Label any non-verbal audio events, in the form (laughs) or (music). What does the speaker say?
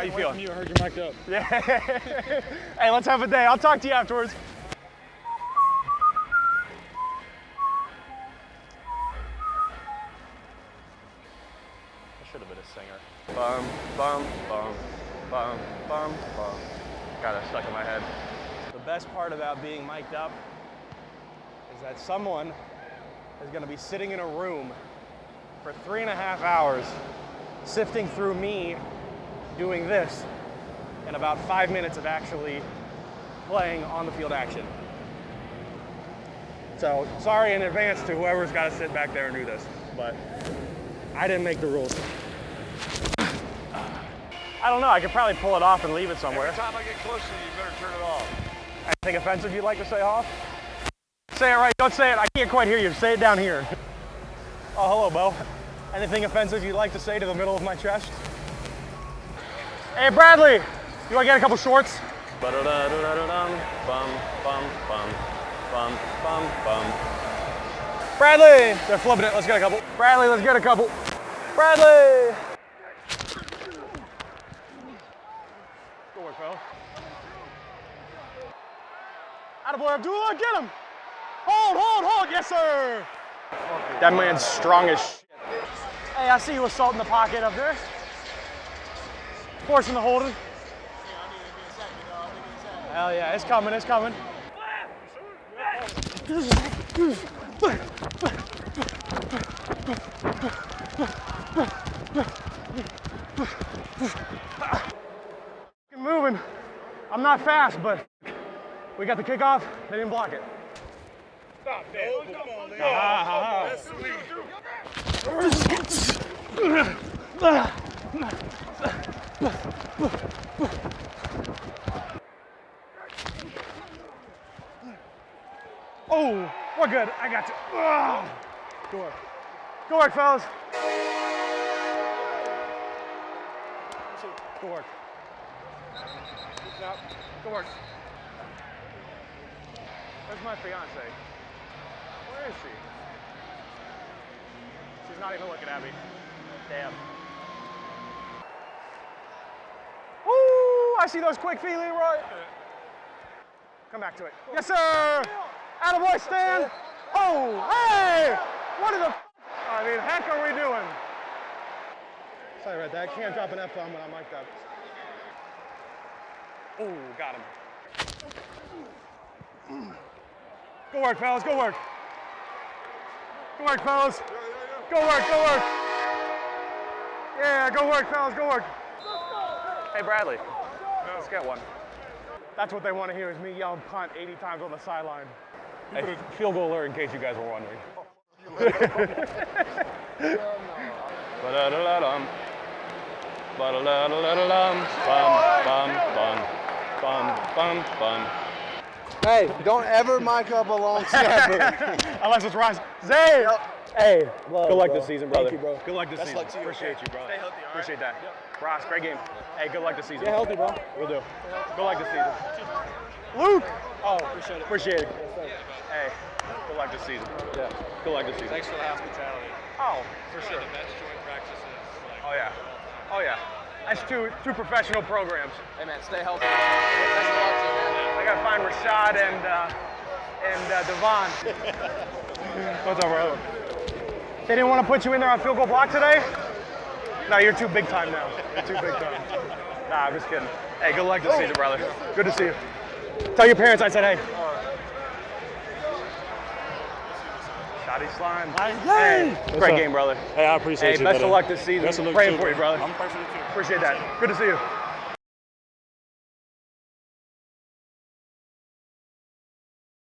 How you feeling? You heard you mic'd up. (laughs) Yeah. hey, let's have a day. I'll talk to you afterwards. I should have been a singer. Bum, bum, bum, bum, bum, bum. Got that stuck in my head. The best part about being mic'd up is that someone is going to be sitting in a room for three and a half hours sifting through me doing this and about five minutes of actually playing on the field action. So sorry in advance to whoever's got to sit back there and do this, but I didn't make the rules. I don't know, I could probably pull it off and leave it somewhere. Every time I get close to you, you better turn it off. Anything offensive you'd like to say off? Say it right, don't say it, I can't quite hear you, say it down here. Oh, hello, Bo. Anything offensive you'd like to say to the middle of my chest? Hey, Bradley, you want to get a couple shorts? Bradley! They're flipping it. Let's get a couple. Bradley, let's get a couple. Bradley! Good work, fellas. Attaboy, Abdullah, get him! Hold, hold, hold, yes, sir! That man's strong as shit. Hey, I see you assaulting the pocket up there. Forcing the holding. Hell yeah, it's coming, it's coming. Moving. I'm not fast, but we got the kickoff. They didn't block it. Stop, man. come on, man. Ah, ah, ah. That's sweet. Oh, we're good. I got you. Ah. Good work. Good work, fellas. Good work. Good work. Where's my fiance? Where is she? She's not even looking at me. Damn. Woo! I see those quick feet, Leroy. Come back to it. Yes, sir. Attaboy, Stan. Oh, hey! What in the I mean, heck are we doing? Sorry about that. Can't drop an F-bomb when I'm mic'd up. Oh, got him. Go work, fellas. Go work. Go work, fellas. Go work, go work. Yeah, go work, fellas. Go work. Hey, Bradley. Let's get one. That's what they want to hear is me yelling punt 80 times on the sideline. Hey, field goal alert in case you guys were wondering. Hey, don't ever mic up a long snapper. Unless it's Ross. Zay! Hey, Love, good luck bro. this season, brother. Thank you, bro. Good luck this Best season. luck to you. Appreciate you, brother. Stay healthy, all right? Appreciate that. Ross, great game. Hey, good luck this season. Stay healthy, bro. We'll do. Good luck this season. Luke! Oh, appreciate it. Appreciate it. Hey, good luck this season. Yeah. Good luck this season. Thanks for the hospitality. Oh, for sure. The Mets joint practices. Like, Oh, yeah. Oh, yeah. That's two, two professional programs. Hey, man, stay healthy. Best of luck man. I gotta find Rashad and uh, and uh, Devon. (laughs) What's up, bro? They didn't want to put you in there on field goal block today? No, you're too big time now. You're too big time. (laughs) Nah, I'm just kidding. Hey, good luck this season, brother. Good to see you. Tell your parents I said hey. Shotty slime. Hey, great up? game, brother. Hey, I appreciate Hey, you. best of luck this season. Best of luck Praying too, for you, brother. I'm praying for you too. Appreciate that. Good to see you.